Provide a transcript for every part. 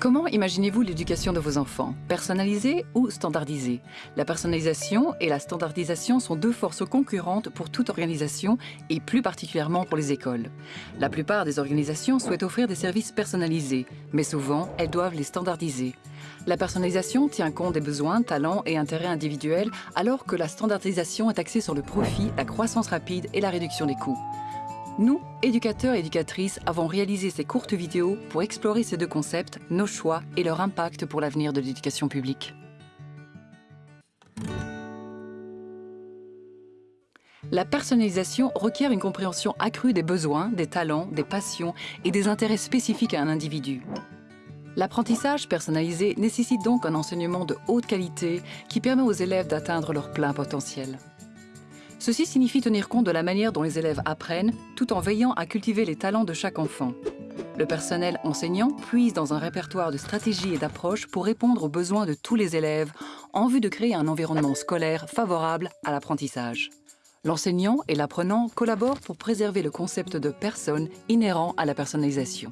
Comment imaginez-vous l'éducation de vos enfants? Personnalisée ou standardisée? La personnalisation et la standardisation sont deux forces concurrentes pour toute organisation et plus particulièrement pour les écoles. La plupart des organisations souhaitent offrir des services personnalisés, mais souvent elles doivent les standardiser. La personnalisation tient compte des besoins, talents et intérêts individuels alors que la standardisation est axée sur le profit, la croissance rapide et la réduction des coûts. Nous, éducateurs et éducatrices, avons réalisé ces courtes vidéos pour explorer ces deux concepts, nos choix et leur impact pour l'avenir de l'éducation publique. La personnalisation requiert une compréhension accrue des besoins, des talents, des passions et des intérêts spécifiques à un individu. L'apprentissage personnalisé nécessite donc un enseignement de haute qualité qui permet aux élèves d'atteindre leur plein potentiel. Ceci signifie tenir compte de la manière dont les élèves apprennent, tout en veillant à cultiver les talents de chaque enfant. Le personnel enseignant puise dans un répertoire de stratégies et d'approches pour répondre aux besoins de tous les élèves en vue de créer un environnement scolaire favorable à l'apprentissage. L'enseignant et l'apprenant collaborent pour préserver le concept de personne inhérent à la personnalisation.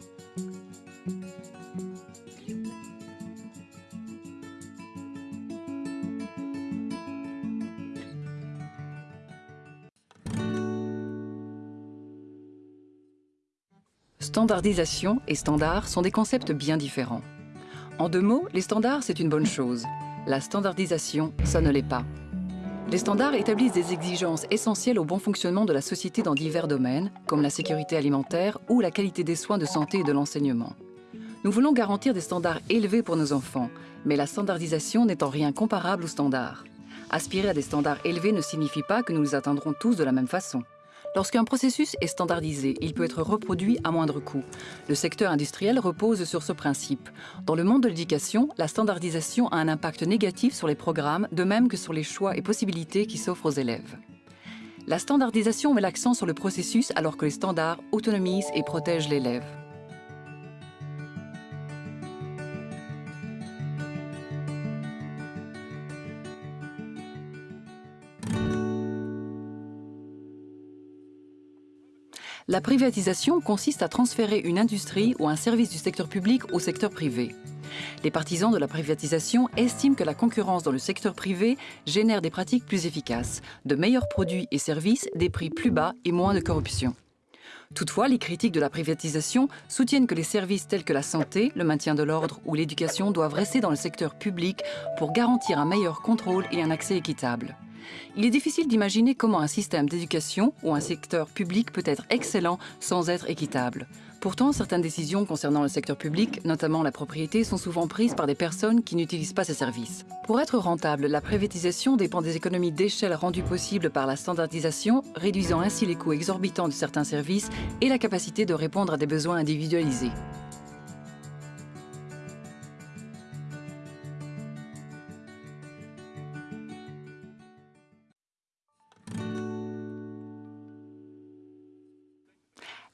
Standardisation et standard sont des concepts bien différents. En deux mots, les standards, c'est une bonne chose. La standardisation, ça ne l'est pas. Les standards établissent des exigences essentielles au bon fonctionnement de la société dans divers domaines, comme la sécurité alimentaire ou la qualité des soins de santé et de l'enseignement. Nous voulons garantir des standards élevés pour nos enfants, mais la standardisation n'est en rien comparable aux standards. Aspirer à des standards élevés ne signifie pas que nous les atteindrons tous de la même façon. Lorsqu'un processus est standardisé, il peut être reproduit à moindre coût. Le secteur industriel repose sur ce principe. Dans le monde de l'éducation, la standardisation a un impact négatif sur les programmes, de même que sur les choix et possibilités qui s'offrent aux élèves. La standardisation met l'accent sur le processus alors que les standards autonomisent et protègent l'élève. La privatisation consiste à transférer une industrie ou un service du secteur public au secteur privé. Les partisans de la privatisation estiment que la concurrence dans le secteur privé génère des pratiques plus efficaces, de meilleurs produits et services, des prix plus bas et moins de corruption. Toutefois, les critiques de la privatisation soutiennent que les services tels que la santé, le maintien de l'ordre ou l'éducation doivent rester dans le secteur public pour garantir un meilleur contrôle et un accès équitable. Il est difficile d'imaginer comment un système d'éducation ou un secteur public peut être excellent sans être équitable. Pourtant, certaines décisions concernant le secteur public, notamment la propriété, sont souvent prises par des personnes qui n'utilisent pas ces services. Pour être rentable, la privatisation dépend des économies d'échelle rendues possibles par la standardisation, réduisant ainsi les coûts exorbitants de certains services et la capacité de répondre à des besoins individualisés.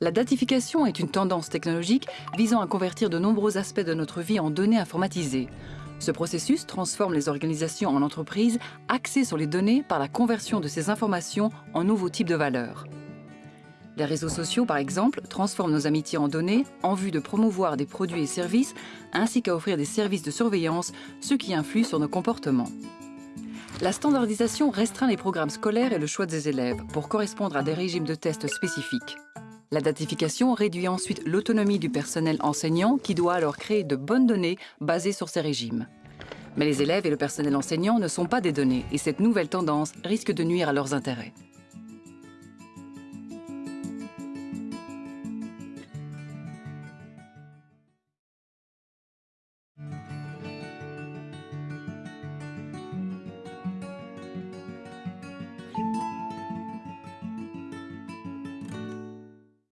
La datification est une tendance technologique visant à convertir de nombreux aspects de notre vie en données informatisées. Ce processus transforme les organisations en entreprises axées sur les données par la conversion de ces informations en nouveaux types de valeurs. Les réseaux sociaux, par exemple, transforment nos amitiés en données en vue de promouvoir des produits et services, ainsi qu'à offrir des services de surveillance, ce qui influe sur nos comportements. La standardisation restreint les programmes scolaires et le choix des élèves pour correspondre à des régimes de tests spécifiques. La datification réduit ensuite l'autonomie du personnel enseignant qui doit alors créer de bonnes données basées sur ces régimes. Mais les élèves et le personnel enseignant ne sont pas des données et cette nouvelle tendance risque de nuire à leurs intérêts.